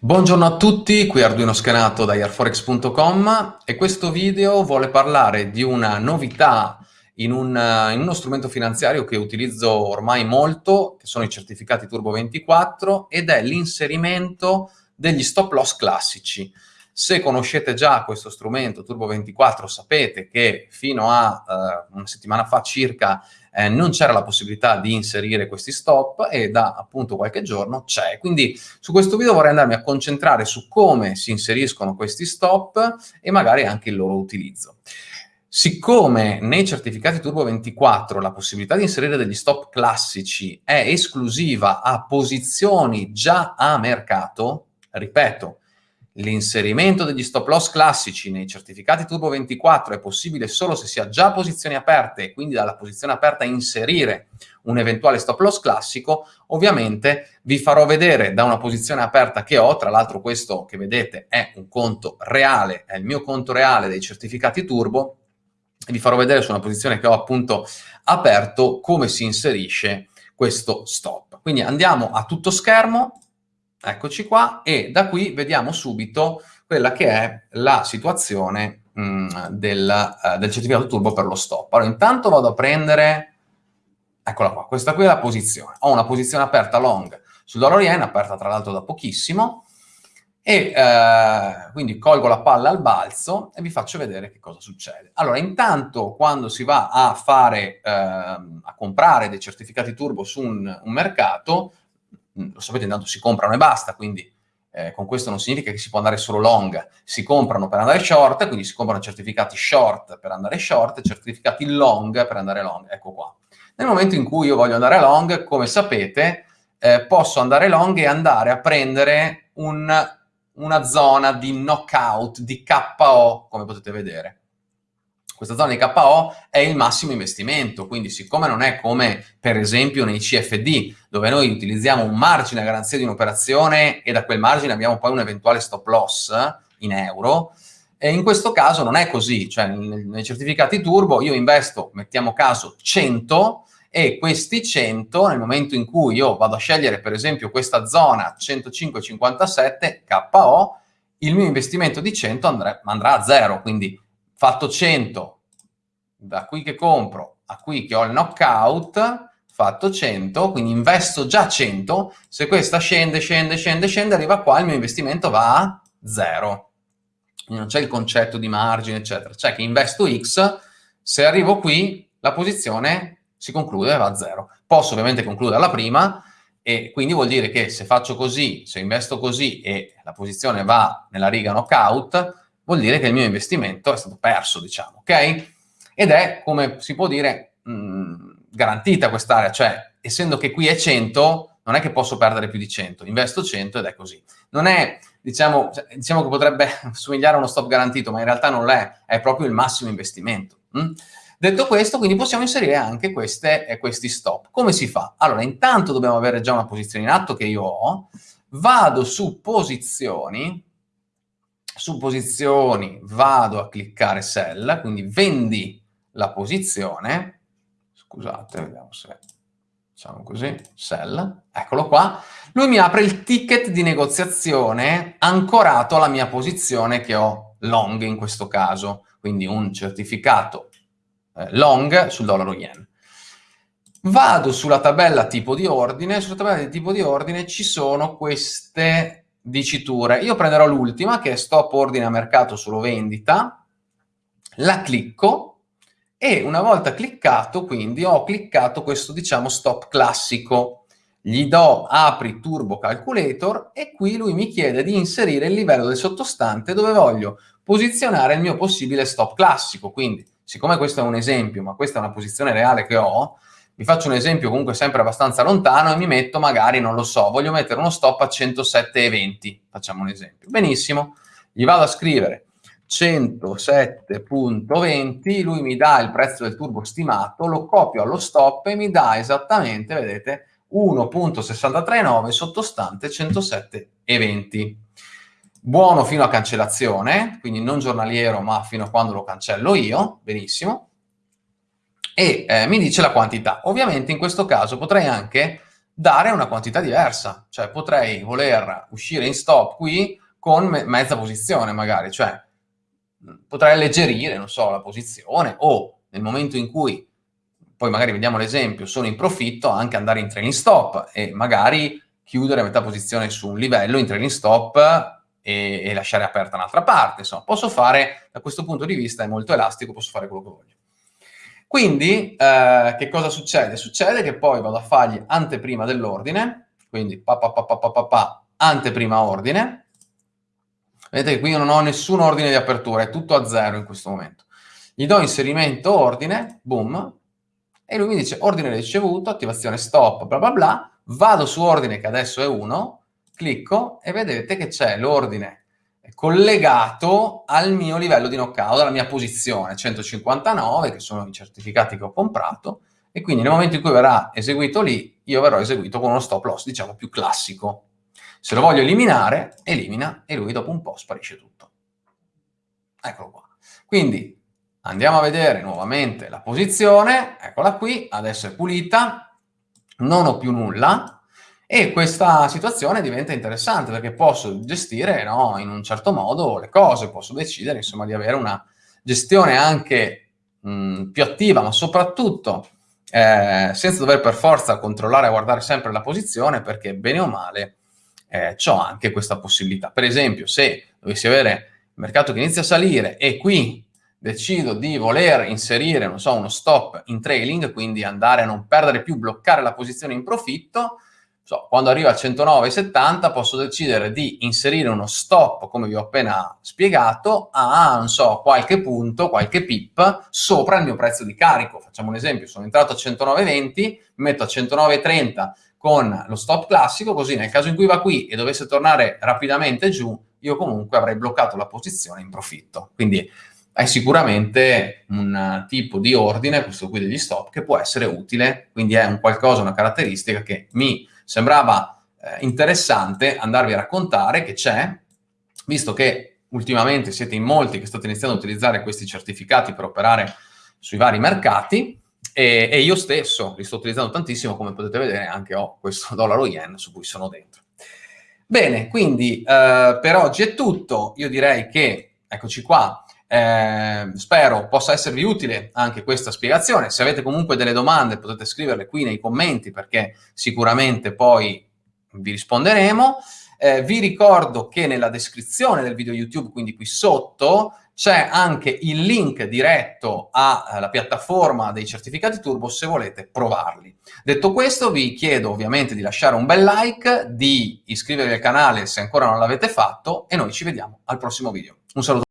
Buongiorno a tutti, qui Arduino Schenato da airforex.com e questo video vuole parlare di una novità in, un, in, uno strumento finanziario che utilizzo ormai molto, che sono i certificati Turbo 24, ed è l'inserimento degli stop loss classici. Se conoscete già questo strumento Turbo 24 sapete che fino a uh, una settimana fa circa eh, non c'era la possibilità di inserire questi stop e da appunto qualche giorno c'è. Quindi su questo video vorrei andarmi a concentrare su come si inseriscono questi stop e magari anche il loro utilizzo. Siccome nei certificati Turbo 24 la possibilità di inserire degli stop classici è esclusiva a posizioni già a mercato, ripeto, L'inserimento degli stop loss classici nei certificati Turbo 24 è possibile solo se si ha già posizioni aperte e quindi dalla posizione aperta inserire un eventuale stop loss classico. Ovviamente vi farò vedere da una posizione aperta che ho, tra l'altro questo che vedete è un conto reale, è il mio conto reale dei certificati Turbo, vi farò vedere su una posizione che ho appunto aperto come si inserisce questo stop. Quindi andiamo a tutto schermo, Eccoci qua e da qui vediamo subito quella che è la situazione mh, mm, del, uh, del, certificato turbo per lo stop. Allora, intanto vado a prendere, eccola qua, questa qui è la posizione. Ho una posizione aperta long sul dollaro yen, aperta tra l'altro da pochissimo, e eh, quindi colgo la palla al balzo e vi faccio vedere che cosa succede. Allora, intanto quando si va a fare, eh, a comprare dei certificati turbo su un, un mercato, lo sapete, intanto si comprano e basta, quindi eh, con questo non significa che si può andare solo long, si comprano per andare short, quindi si comprano certificati short per andare short, certificati long per andare long, ecco qua. Nel momento in cui io voglio andare long, come sapete, eh, posso andare long e andare a prendere un, una zona di knockout, di KO, come potete vedere. Questa zona di KO è il massimo investimento, quindi siccome non è come per esempio nei CFD, dove noi utilizziamo un margine a garanzia di un'operazione e da quel margine abbiamo poi un eventuale stop loss in euro, e in questo caso non è così, cioè nei certificati turbo io investo, mettiamo caso, 100 e questi 100 nel momento in cui io vado a scegliere per esempio questa zona 105,57 KO, il mio investimento di 100 andrà, a zero, quindi fatto 100, da qui che compro a qui che ho il knockout, fatto 100, quindi investo già 100, se questa scende, scende, scende, scende, arriva qua, il mio investimento va a 0. Quindi non c'è il concetto di margine, eccetera. C'è che investo X, se arrivo qui, la posizione si conclude va a 0. Posso ovviamente concluderla prima, e quindi vuol dire che se faccio così, se investo così e la posizione va nella riga knockout, vuol dire che il mio investimento è stato perso, diciamo, ok? Ed è, come si può dire, mh, mm, garantita quest'area, cioè, essendo che qui è 100, non è che posso perdere più di 100, investo 100 ed è così. Non è, diciamo, cioè, diciamo che potrebbe somigliare a uno stop garantito, ma in realtà non è, è proprio il massimo investimento. Hm? Detto questo, quindi possiamo inserire anche queste, eh, questi stop. Come si fa? Allora, intanto dobbiamo avere già una posizione in atto che io ho, vado su posizioni, su posizioni vado a cliccare sell, quindi vendi la posizione, scusate, vediamo se facciamo così, sell, eccolo qua, lui mi apre il ticket di negoziazione ancorato alla mia posizione che ho long in questo caso, quindi un certificato eh, long sul dollaro yen. Vado sulla tabella tipo di ordine, sulla tabella di tipo di ordine ci sono queste diciture. Io prenderò l'ultima, che è stop ordine a mercato solo vendita, la clicco e una volta cliccato, quindi, ho cliccato questo, diciamo, stop classico. Gli do apri turbo calculator e qui lui mi chiede di inserire il livello del sottostante dove voglio posizionare il mio possibile stop classico. Quindi, siccome questo è un esempio, ma questa è una posizione reale che ho, vi faccio un esempio comunque sempre abbastanza lontano e mi metto magari, non lo so, voglio mettere uno stop a 107,20, facciamo un esempio. Benissimo, gli vado a scrivere 107.20, lui mi dà il prezzo del turbo stimato, lo copio allo stop e mi dà esattamente, vedete, 1.639 sottostante 107,20. Buono fino a cancellazione, quindi non giornaliero ma fino a quando lo cancello io, benissimo e eh, mi dice la quantità. Ovviamente in questo caso potrei anche dare una quantità diversa, cioè potrei voler uscire in stop qui con me mezza posizione magari, cioè potrei alleggerire, non so, la posizione o nel momento in cui, poi magari vediamo l'esempio, sono in profitto, anche andare in trailing stop e magari chiudere a metà posizione su un livello in trailing stop e, e lasciare aperta un'altra parte. Insomma, posso fare, da questo punto di vista è molto elastico, posso fare quello che voglio. Quindi, eh, che cosa succede? Succede che poi vado a fargli anteprima dell'ordine, quindi pa pa pa anteprima ordine, Vedete che qui io non ho nessun ordine di apertura, è tutto a zero in questo momento. Gli do inserimento ordine, boom, e lui mi dice ordine ricevuto, attivazione stop, bla bla bla, vado su ordine che adesso è 1, clicco e vedete che c'è l'ordine collegato al mio livello di knockout, alla mia posizione, 159, che sono i certificati che ho comprato, e quindi nel momento in cui verrà eseguito lì, io verrò eseguito con uno stop loss, diciamo, più classico. Se lo voglio eliminare, elimina e lui dopo un po' sparisce tutto. Eccolo qua. Quindi andiamo a vedere nuovamente la posizione, eccola qui, adesso è pulita, non ho più nulla e questa situazione diventa interessante perché posso gestire no, in un certo modo le cose, posso decidere insomma di avere una gestione anche mh, più attiva, ma soprattutto eh, senza dover per forza controllare e guardare sempre la posizione perché bene o male eh, ho anche questa possibilità. Per esempio, se dovessi avere il mercato che inizia a salire e qui decido di voler inserire, so, uno stop in trailing, quindi andare a non perdere più, bloccare la posizione in profitto, so, quando arrivo a 109,70 posso decidere di inserire uno stop, come vi ho appena spiegato, a, non so, qualche punto, qualche pip sopra il mio prezzo di carico. Facciamo un esempio, sono entrato a 109,20, mi metto a 109,30 con lo stop classico, così nel caso in cui va qui e dovesse tornare rapidamente giù, io comunque avrei bloccato la posizione in profitto. Quindi è sicuramente un tipo di ordine, questo qui degli stop, che può essere utile, quindi è un qualcosa, una caratteristica che mi sembrava eh, interessante andarvi a raccontare che c'è, visto che ultimamente siete in molti che state iniziando a utilizzare questi certificati per operare sui vari mercati, e, e, io stesso li sto utilizzando tantissimo, come potete vedere anche ho questo dollaro yen su cui sono dentro. Bene, quindi eh, per oggi è tutto, io direi che, eccoci qua, eh, spero possa esservi utile anche questa spiegazione, se avete comunque delle domande potete scriverle qui nei commenti perché sicuramente poi vi risponderemo. Eh, vi ricordo che nella descrizione del video YouTube, quindi qui sotto, c'è anche il link diretto alla piattaforma dei certificati Turbo se volete provarli. Detto questo vi chiedo ovviamente di lasciare un bel like, di iscrivervi al canale se ancora non l'avete fatto e noi ci vediamo al prossimo video. Un saluto.